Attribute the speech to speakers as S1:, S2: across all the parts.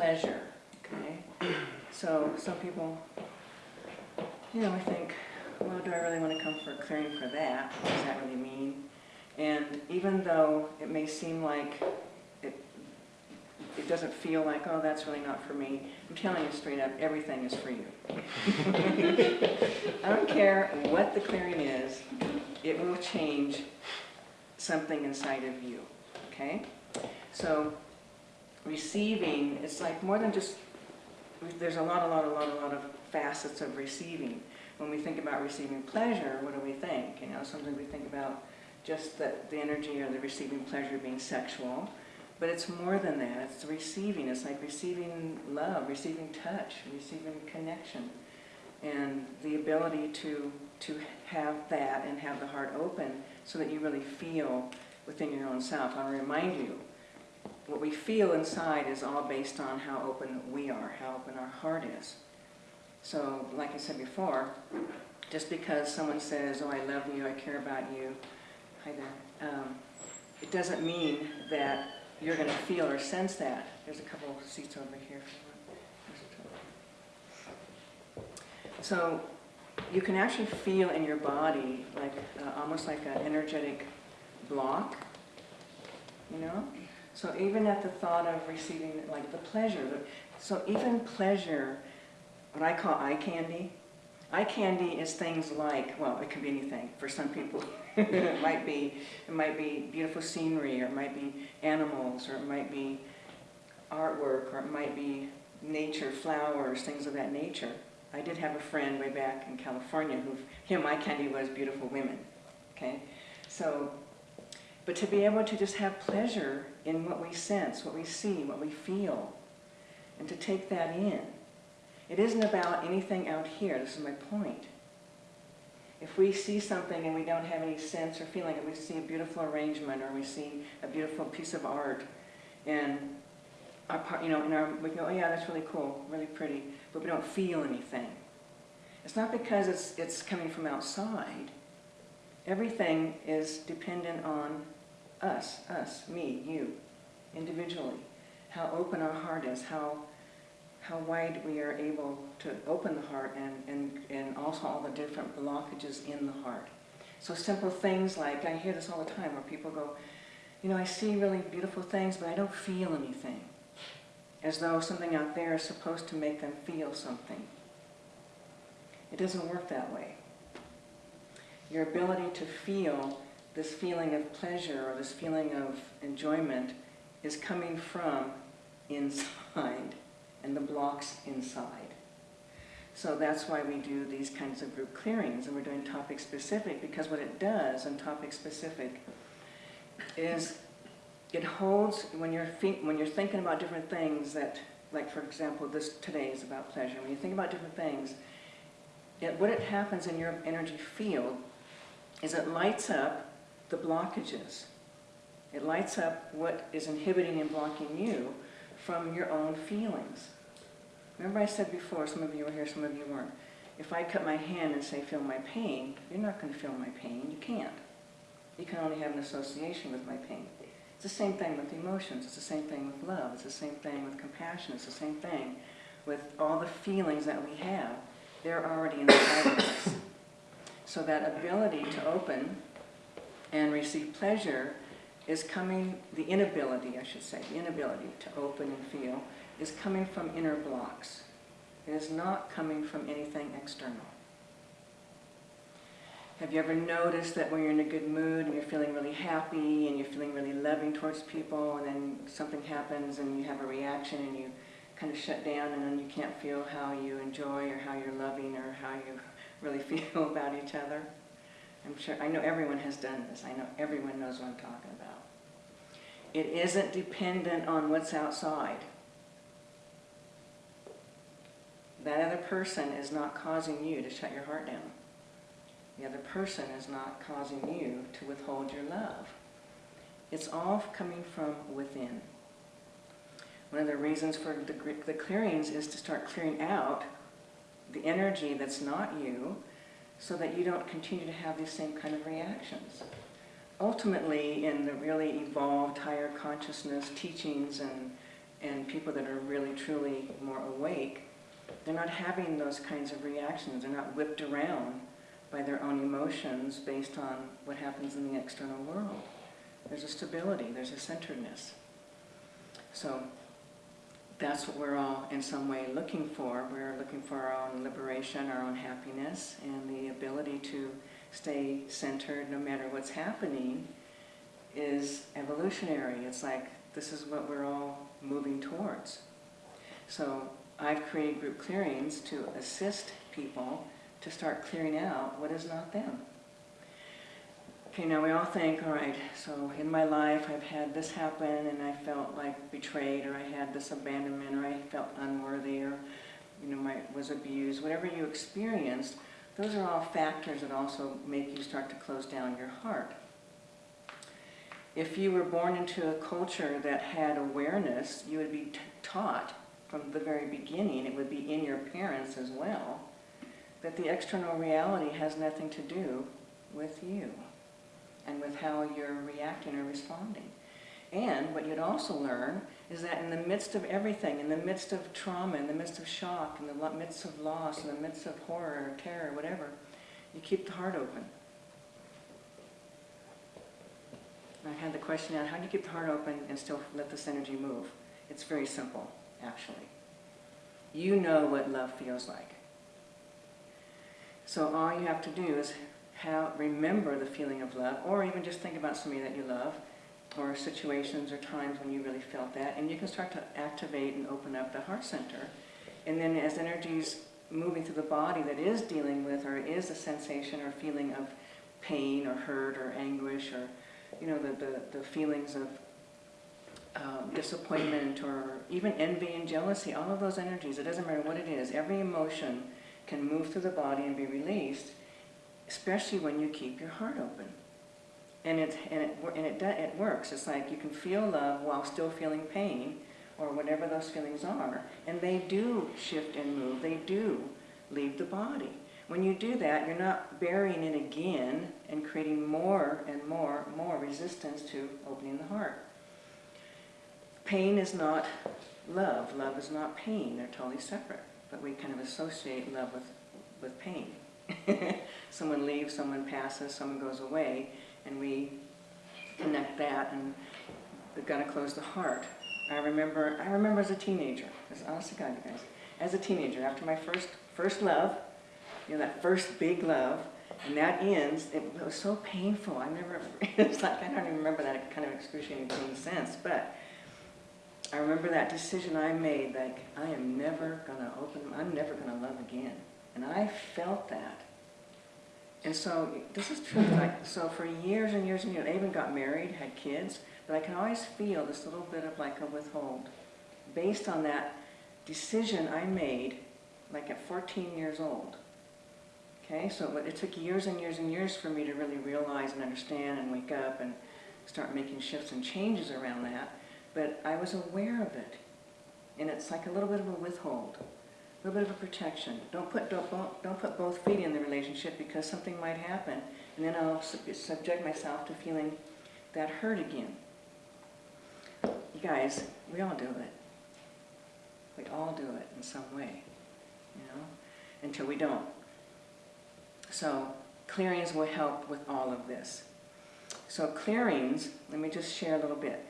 S1: pleasure, okay? So some people, you know, I think, well, do I really want to come for a clearing for that? What does that really mean? And even though it may seem like it, it doesn't feel like, oh, that's really not for me, I'm telling you straight up, everything is for you. I don't care what the clearing is, it will change something inside of you, okay? So receiving, it's like more than just, there's a lot, a lot, a lot, a lot of facets of receiving. When we think about receiving pleasure, what do we think? You know, sometimes we think about just the, the energy or the receiving pleasure being sexual, but it's more than that. It's receiving. It's like receiving love, receiving touch, receiving connection. And the ability to, to have that and have the heart open so that you really feel within your own self. I'll remind you, what we feel inside is all based on how open we are, how open our heart is. So, like I said before, just because someone says, oh, I love you, I care about you, hi there, um, it doesn't mean that you're going to feel or sense that. There's a couple seats over here. So you can actually feel in your body like uh, almost like an energetic block, you know? So even at the thought of receiving like the pleasure, so even pleasure, what I call eye candy, eye candy is things like, well, it can be anything for some people. it might be, it might be beautiful scenery, or it might be animals, or it might be artwork, or it might be nature, flowers, things of that nature. I did have a friend way back in California who, him, my candy was beautiful women, okay? So, but to be able to just have pleasure in what we sense, what we see, what we feel, and to take that in. It isn't about anything out here, this is my point. If we see something and we don't have any sense or feeling, we see a beautiful arrangement or we see a beautiful piece of art, and our, part, you know, in our, we go, oh yeah, that's really cool, really pretty, but we don't feel anything. It's not because it's, it's coming from outside. Everything is dependent on us, us, me, you, individually. How open our heart is, how, how wide we are able to open the heart and, and, and also all the different blockages in the heart. So simple things like, I hear this all the time where people go, you know, I see really beautiful things, but I don't feel anything as though something out there is supposed to make them feel something. It doesn't work that way. Your ability to feel this feeling of pleasure or this feeling of enjoyment is coming from inside and the blocks inside. So that's why we do these kinds of group clearings and we're doing topic specific because what it does in topic specific is it holds, when you're, when you're thinking about different things that, like for example, this today is about pleasure. When you think about different things, it, what it happens in your energy field is it lights up the blockages. It lights up what is inhibiting and blocking you from your own feelings. Remember I said before, some of you were here, some of you weren't. If I cut my hand and say, feel my pain, you're not going to feel my pain. You can't. You can only have an association with my pain. It's the same thing with emotions. It's the same thing with love. It's the same thing with compassion. It's the same thing with all the feelings that we have. They're already inside of us. So that ability to open and receive pleasure is coming, the inability, I should say, the inability to open and feel is coming from inner blocks. It is not coming from anything external. Have you ever noticed that when you're in a good mood and you're feeling really happy and you're feeling really loving towards people and then something happens and you have a reaction and you kind of shut down and then you can't feel how you enjoy or how you're loving or how you really feel about each other? I'm sure, I know everyone has done this. I know everyone knows what I'm talking about. It isn't dependent on what's outside. That other person is not causing you to shut your heart down. The other person is not causing you to withhold your love. It's all coming from within. One of the reasons for the, the clearings is to start clearing out the energy that's not you so that you don't continue to have these same kind of reactions. Ultimately, in the really evolved higher consciousness teachings and and people that are really truly more awake, they're not having those kinds of reactions. They're not whipped around by their own emotions based on what happens in the external world. There's a stability, there's a centeredness. So that's what we're all in some way looking for. We're looking for our own liberation, our own happiness, and the ability to stay centered no matter what's happening is evolutionary. It's like this is what we're all moving towards. So I've created group clearings to assist people to start clearing out what is not them. Okay, now we all think, all right, so in my life I've had this happen and I felt like betrayed or I had this abandonment or I felt unworthy or you know, I was abused, whatever you experienced, those are all factors that also make you start to close down your heart. If you were born into a culture that had awareness, you would be taught from the very beginning, it would be in your parents as well, that the external reality has nothing to do with you and with how you're reacting or responding. And what you'd also learn is that in the midst of everything, in the midst of trauma, in the midst of shock, in the midst of loss, in the midst of horror or terror, whatever, you keep the heart open. I had the question out, how do you keep the heart open and still let this energy move? It's very simple, actually. You know what love feels like. So all you have to do is how, remember the feeling of love, or even just think about somebody that you love, or situations or times when you really felt that, and you can start to activate and open up the heart center. And then as energies moving through the body that is dealing with or is a sensation or feeling of pain or hurt or anguish or, you know, the, the, the feelings of um, disappointment or even envy and jealousy, all of those energies, it doesn't matter what it is, every emotion can move through the body and be released especially when you keep your heart open. And, it, and, it, and it, it works. It's like you can feel love while still feeling pain, or whatever those feelings are. And they do shift and move. They do leave the body. When you do that, you're not burying it again and creating more and more, more resistance to opening the heart. Pain is not love. Love is not pain. They're totally separate. But we kind of associate love with, with pain. someone leaves, someone passes, someone goes away, and we connect that and we've got to close the heart. I remember, I remember as a teenager, as honest to God, you guys, as a teenager, after my first, first love, you know, that first big love, and that ends, it, was so painful. I never, it's like, I don't even remember that kind of excruciating pain sense, but I remember that decision I made, like, I am never going to open, I'm never going to love again. And I felt that. And so this is true. Like, so for years and years and years, I even got married, had kids, but I can always feel this little bit of like a withhold based on that decision I made like at 14 years old. Okay, so it took years and years and years for me to really realize and understand and wake up and start making shifts and changes around that. But I was aware of it. And it's like a little bit of a withhold a little bit of a protection. Don't put, don't, don't put both feet in the relationship because something might happen. And then I'll subject myself to feeling that hurt again. You guys, we all do it. We all do it in some way, you know, until we don't. So clearings will help with all of this. So clearings, let me just share a little bit.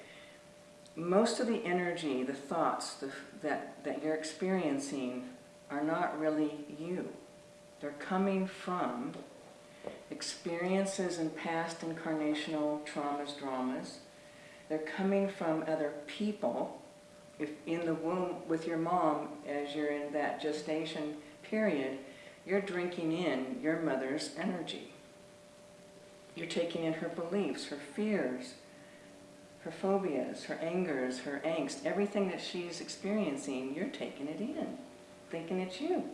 S1: Most of the energy, the thoughts the, that, that you're experiencing are not really you. They're coming from experiences in past incarnational traumas, dramas. They're coming from other people. If in the womb with your mom, as you're in that gestation period, you're drinking in your mother's energy. You're taking in her beliefs, her fears, her phobias, her angers, her angst, everything that she's experiencing, you're taking it in thinking it's you.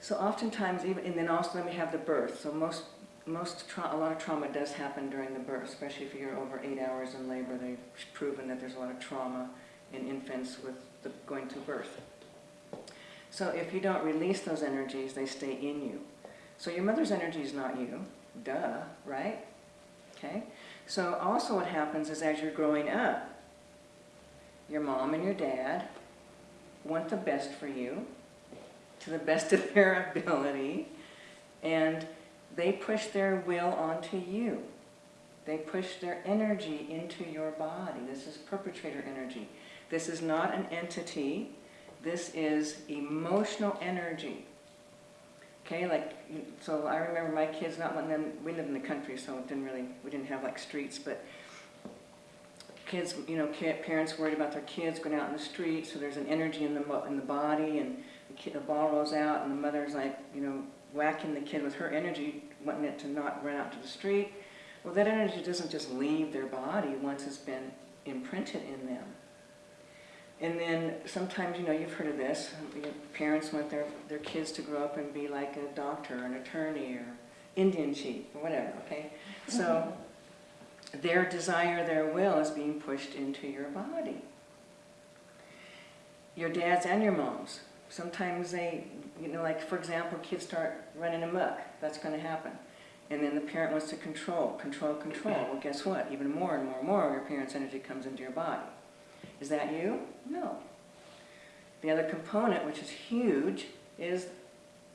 S1: So oftentimes, even, and then also then we have the birth. So most, most a lot of trauma does happen during the birth, especially if you're over eight hours in labor. They've proven that there's a lot of trauma in infants with the, going to birth. So if you don't release those energies, they stay in you. So your mother's energy is not you, duh, right? Okay. So also what happens is as you're growing up, your mom and your dad want the best for you to the best of their ability and they push their will onto you. They push their energy into your body. This is perpetrator energy. This is not an entity. This is emotional energy. Okay, like, so I remember my kids not letting them, we live in the country, so it didn't really, we didn't have like streets, but kids, you know, parents worried about their kids going out in the street, so there's an energy in the, in the body, and the, kid, the ball rolls out, and the mother's like, you know, whacking the kid with her energy, wanting it to not run out to the street. Well, that energy doesn't just leave their body once it's been imprinted in them. And then sometimes, you know, you've heard of this, parents want their, their kids to grow up and be like a doctor, or an attorney, or Indian chief, or whatever, okay? So mm-hmm. Their desire, their will is being pushed into your body. Your dads and your moms, sometimes they, you know, like for example, kids start running amok, that's going to happen. And then the parent wants to control, control, control. Well, guess what? Even more and more and more, of your parent's energy comes into your body. Is that you? No. The other component, which is huge, is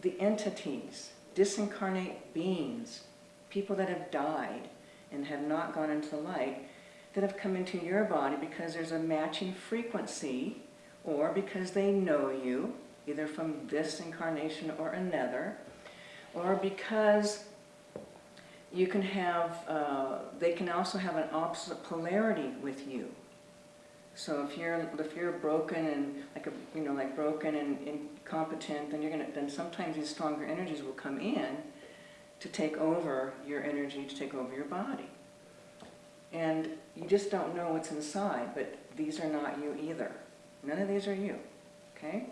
S1: the entities, disincarnate beings, people that have died and have not gone into the light, that have come into your body because there's a matching frequency or because they know you, either from this incarnation or another, or because you can have, uh, they can also have an opposite polarity with you. So if you're if you're broken and like a you know like broken and incompetent, then you're gonna then sometimes these stronger energies will come in to take over your energy, to take over your body. And you just don't know what's inside, but these are not you either. None of these are you. Okay?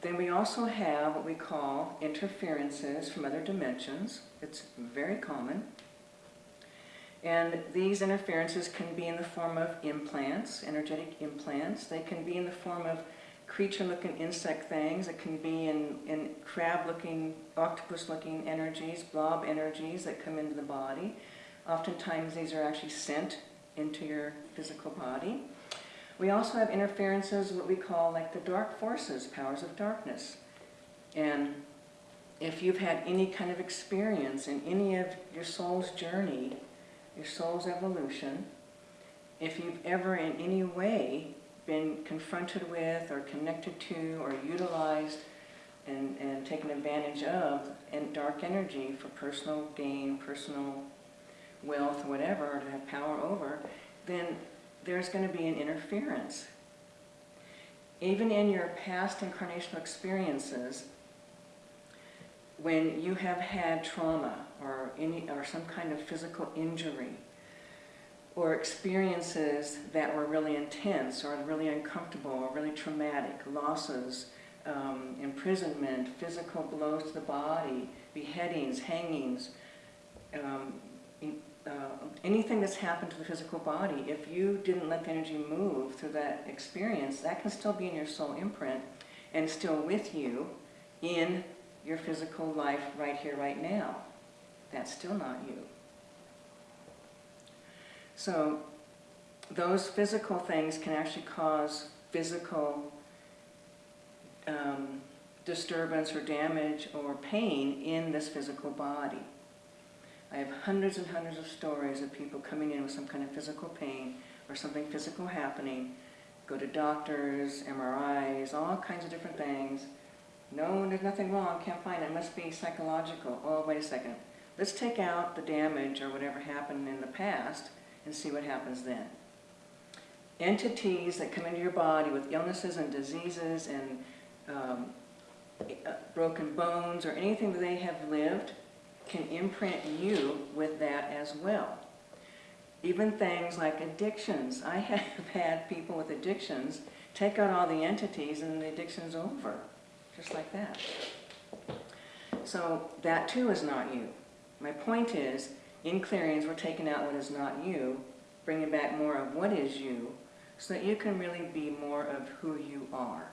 S1: Then we also have what we call interferences from other dimensions. It's very common. And these interferences can be in the form of implants, energetic implants. They can be in the form of creature-looking insect things. It can be in, in crab-looking, octopus-looking energies, blob energies that come into the body. Oftentimes these are actually sent into your physical body. We also have interferences, what we call like the dark forces, powers of darkness. And if you've had any kind of experience in any of your soul's journey your soul's evolution, if you've ever in any way been confronted with or connected to or utilized and, and taken advantage of and dark energy for personal gain, personal wealth, whatever, to have power over, then there's going to be an interference. Even in your past incarnational experiences, when you have had trauma or, any, or some kind of physical injury or experiences that were really intense or really uncomfortable or really traumatic, losses, um, imprisonment, physical blows to the body, beheadings, hangings, um, uh, anything that's happened to the physical body, if you didn't let the energy move through that experience, that can still be in your soul imprint and still with you in your physical life right here, right now. That's still not you. So those physical things can actually cause physical um, disturbance or damage or pain in this physical body. I have hundreds and hundreds of stories of people coming in with some kind of physical pain or something physical happening, go to doctors, MRIs, all kinds of different things, no, there's nothing wrong, can't find it, it must be psychological. Oh, wait a second. Let's take out the damage or whatever happened in the past and see what happens then. Entities that come into your body with illnesses and diseases and um, uh, broken bones or anything that they have lived can imprint you with that as well. Even things like addictions. I have had people with addictions take out all the entities and the addiction's over just like that. So that too is not you. My point is, in clearings, we're taking out what is not you, bringing back more of what is you, so that you can really be more of who you are.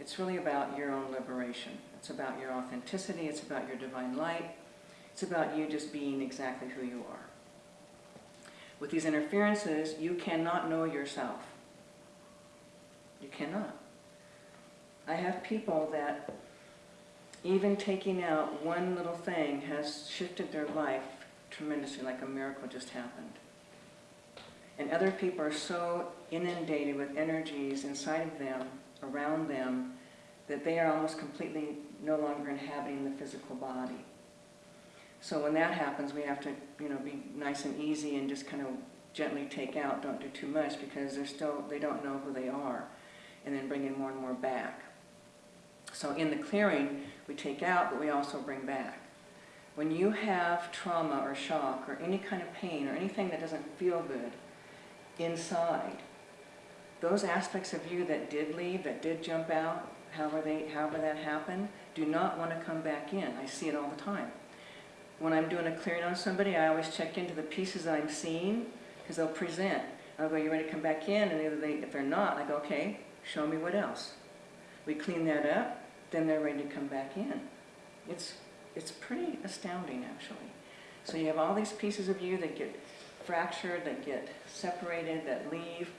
S1: It's really about your own liberation. It's about your authenticity. It's about your divine light. It's about you just being exactly who you are. With these interferences, you cannot know yourself. You cannot. I have people that even taking out one little thing has shifted their life tremendously, like a miracle just happened. And other people are so inundated with energies inside of them, around them, that they are almost completely no longer inhabiting the physical body. So when that happens, we have to, you know, be nice and easy and just kind of gently take out, don't do too much because they're still, they don't know who they are, and then bring in more and more back. So in the clearing, we take out, but we also bring back. When you have trauma or shock or any kind of pain or anything that doesn't feel good inside, those aspects of you that did leave, that did jump out, however, they, however that happened, do not want to come back in. I see it all the time. When I'm doing a clearing on somebody, I always check into the pieces I'm seeing because they'll present. I'll go, you ready to come back in? And they, if they're not, I go, okay, show me what else. We clean that up, then they're ready to come back in. It's, it's pretty astounding, actually. So you have all these pieces of you that get fractured, that get separated, that leave,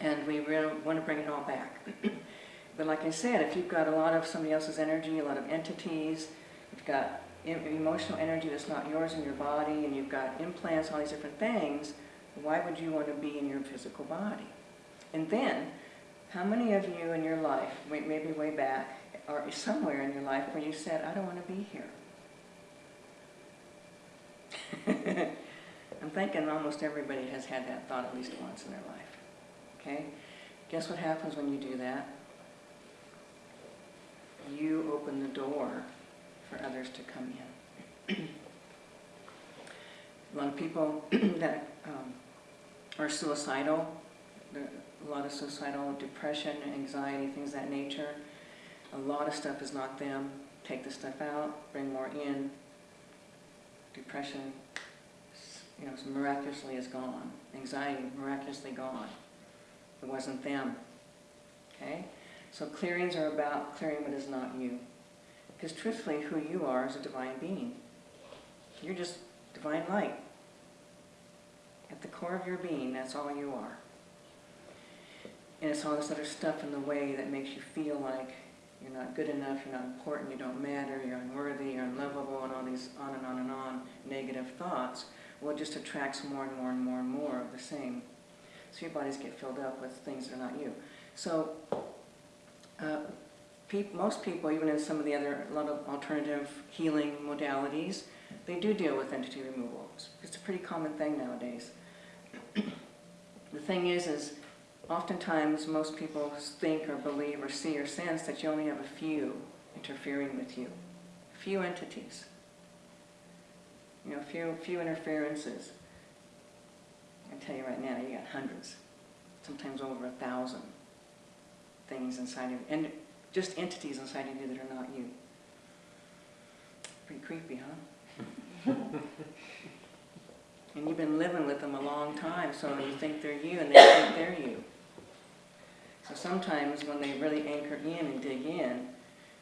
S1: and we really want to bring it all back. but like I said, if you've got a lot of somebody else's energy, a lot of entities, you've got emotional energy that's not yours in your body, and you've got implants, all these different things, why would you want to be in your physical body? And then, how many of you in your life, maybe way back, or somewhere in your life where you said, I don't want to be here? I'm thinking almost everybody has had that thought at least once in their life. Okay? Guess what happens when you do that? You open the door for others to come in. a lot of people that um, are suicidal, a lot of suicidal depression, anxiety, things that nature. A lot of stuff is not them. Take the stuff out, bring more in. Depression, you know, miraculously is gone. Anxiety, miraculously gone. It wasn't them. Okay? So clearings are about clearing what is not you. Because truthfully, who you are is a divine being. You're just divine light. At the core of your being, that's all you are. And it's all this other stuff in the way that makes you feel like you're not good enough, you're not important, you don't matter, you're unworthy, you're unlovable, and all these on and on and on negative thoughts. Well, it just attracts more and more and more and more of the same. So your bodies get filled up with things that are not you. So uh, most people, even in some of the other, a lot of alternative healing modalities, they do deal with entity removal. It's a pretty common thing nowadays. the thing is, is oftentimes most people think or believe or see or sense that you only have a few interfering with you. A few entities. You know, few, few interferences. I tell you right now, you got hundreds, sometimes over a thousand things inside of you. And just entities inside of you that are not you. Pretty creepy, huh? and you've been living with them a long time, so you think they're you and they think they're you. So sometimes when they really anchor in and dig in,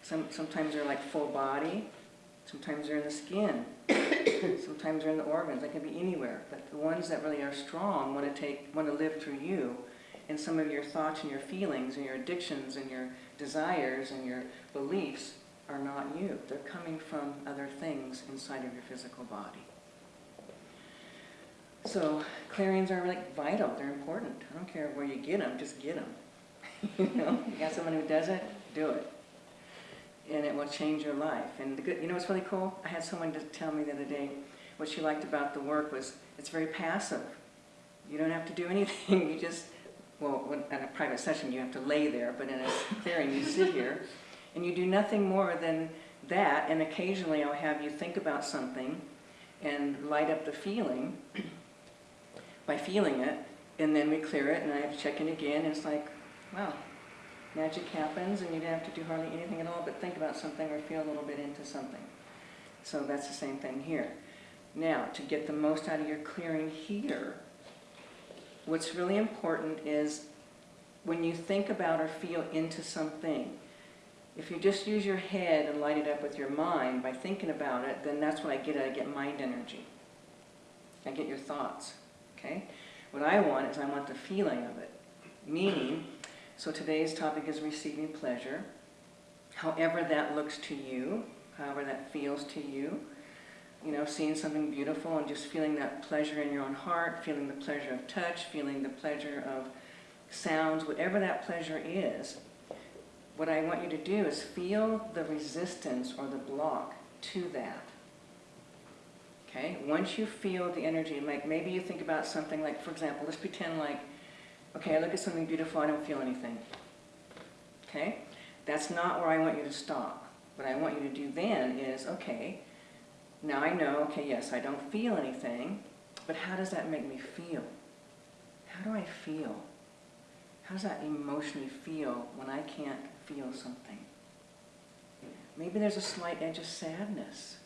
S1: some, sometimes they're like full body, sometimes they're in the skin, sometimes they're in the organs, they can be anywhere. But the ones that really are strong want to take, want to live through you, and some of your thoughts and your feelings and your addictions and your desires and your beliefs are not you. They're coming from other things inside of your physical body. So clearings are like vital, they're important. I don't care where you get them, just get them. you know, you got someone who does it, do it. And it will change your life. And the good, you know what's really cool? I had someone tell me the other day what she liked about the work was it's very passive. You don't have to do anything. You just, well, in a private session you have to lay there, but in a clearing you sit here and you do nothing more than that. And occasionally I'll have you think about something and light up the feeling by feeling it. And then we clear it and I have to check in again. And it's like, wow, magic happens and you don't have to do hardly anything at all but think about something or feel a little bit into something. So that's the same thing here. Now, to get the most out of your clearing here, what's really important is when you think about or feel into something, if you just use your head and light it up with your mind by thinking about it, then that's what I get. I get mind energy. I get your thoughts. Okay? What I want is I want the feeling of it. Meaning, So today's topic is receiving pleasure. However that looks to you, however that feels to you. You know, seeing something beautiful and just feeling that pleasure in your own heart, feeling the pleasure of touch, feeling the pleasure of sounds, whatever that pleasure is. What I want you to do is feel the resistance or the block to that. Okay, once you feel the energy, like maybe you think about something like, for example, let's pretend like, okay, I look at something beautiful, I don't feel anything. Okay, that's not where I want you to stop. What I want you to do then is, okay, now I know, okay, yes, I don't feel anything, but how does that make me feel? How do I feel? How does that emotionally feel when I can't feel something? Maybe there's a slight edge of sadness.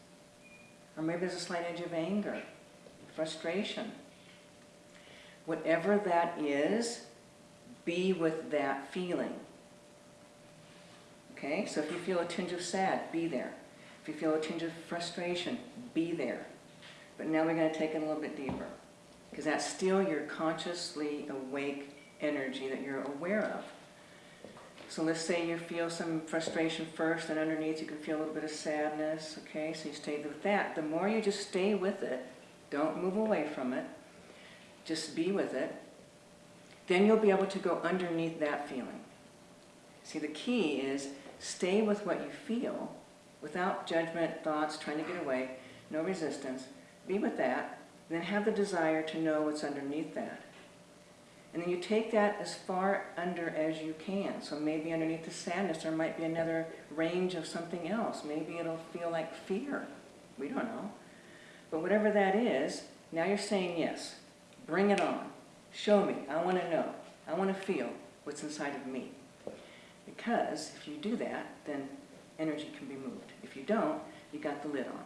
S1: Or maybe there's a slight edge of anger, frustration. Whatever that is, be with that feeling. Okay, so if you feel a tinge of sad, be there. If you feel a tinge of frustration, be there. But now we're going to take it a little bit deeper. Because that's still your consciously awake energy that you're aware of. So let's say you feel some frustration first, and underneath you can feel a little bit of sadness, okay? So you stay with that. The more you just stay with it, don't move away from it, just be with it, then you'll be able to go underneath that feeling. See, the key is stay with what you feel, without judgment, thoughts, trying to get away, no resistance. Be with that, then have the desire to know what's underneath that. And then you take that as far under as you can. So maybe underneath the sadness there might be another range of something else. Maybe it'll feel like fear. We don't know. But whatever that is, now you're saying yes. Bring it on. Show me. I want to know. I want to feel what's inside of me. Because if you do that, then energy can be moved. If you don't, you got the lid on.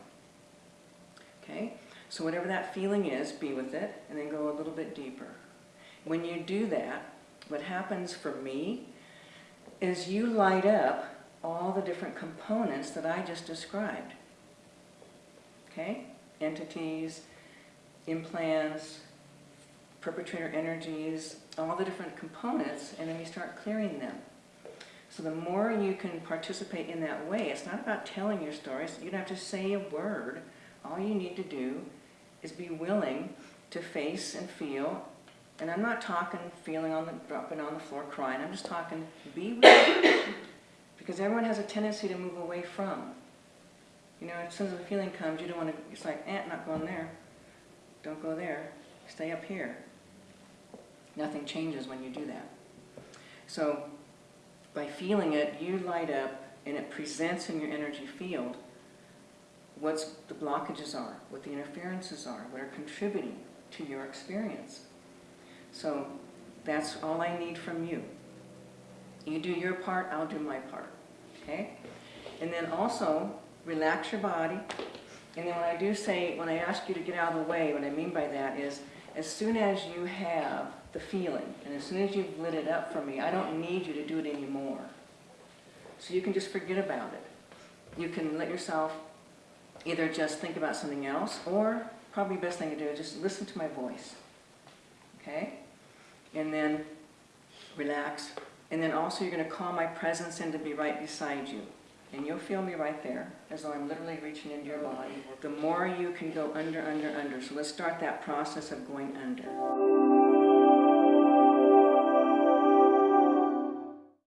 S1: Okay? So whatever that feeling is, be with it, and then go a little bit deeper. When you do that, what happens for me is you light up all the different components that I just described. Okay? Entities, implants, perpetrator energies, all the different components, and then we start clearing them. So the more you can participate in that way, it's not about telling your stories. You don't have to say a word. All you need to do is be willing to face and feel and I'm not talking feeling on the, dropping on the floor crying, I'm just talking be with. Because everyone has a tendency to move away from. You know, as soon as the feeling comes, you don't want to, it's like, eh, not going there. Don't go there. Stay up here. Nothing changes when you do that. So, by feeling it, you light up and it presents in your energy field what the blockages are, what the interferences are, what are contributing to your experience. So that's all I need from you. You do your part, I'll do my part. Okay? And then also, relax your body. And then when I do say, when I ask you to get out of the way, what I mean by that is, as soon as you have the feeling, and as soon as you've lit it up for me, I don't need you to do it anymore. So you can just forget about it. You can let yourself either just think about something else, or probably the best thing to do is just listen to my voice. Okay? and then relax. And then also you're going to call my presence in to be right beside you. And you'll feel me right there, as though I'm literally reaching into your body. The more you can go under, under, under. So let's start that process of going under.